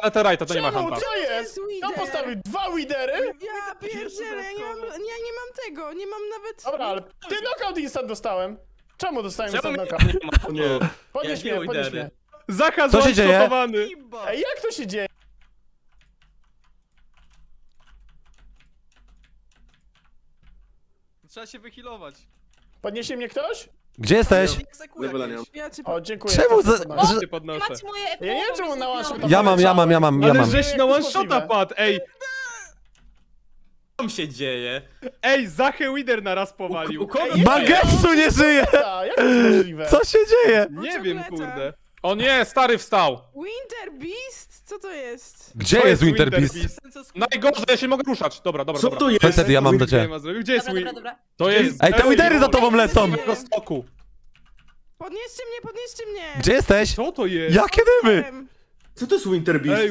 Netherite'a, to nie ma Czemu? Hanta. Co jest? Tam postawił dwa widery? Ja pierdzielę, ja nie mam, ja nie mam tego, nie mam nawet... Dobra, ale ty knockout instant dostałem. Czemu dostałem Czemu instant mnie knockout? nie ma? Nie. Podnieś Ja mnie, nie podnieś widery. mnie. Zacha Co się dzieje? Ej, jak to się dzieje? Trzeba się wyhealować. Podniesie mnie ktoś? Gdzie jesteś? Ja cię O, dziękuję. Czemu za- podnoszę. że- Cię podnoszę. Macie moje Ja nie wiem, czemu na one shota Ja mam, ja mam, ja mam, ja Ale mam. żeś na one shota padł, ej! Co tam się dzieje? Ej, Zachę Wider naraz powalił. U kogo? Ej, Mangetsu nie żyje! Jak to jest możliwe? Co się dzieje? Nie wiem, kurde. O nie, stary wstał. Winter Beast? Co to jest? Gdzie To jest Winter Beast? Najgorzej, ja się mogę ruszać. Dobra, dobra, Co dobra. to jest? Chodź wtedy, ja mam do ciebie. Gdzie jest Dobra, dobra, Win? dobra. To jest... Ej, te widery za tobą lecą! Tego stoku. Podnieście mnie, podnieście mnie! Gdzie jesteś? Co to jest? Jakie dymy? Co to jest Winter Beast? Ej,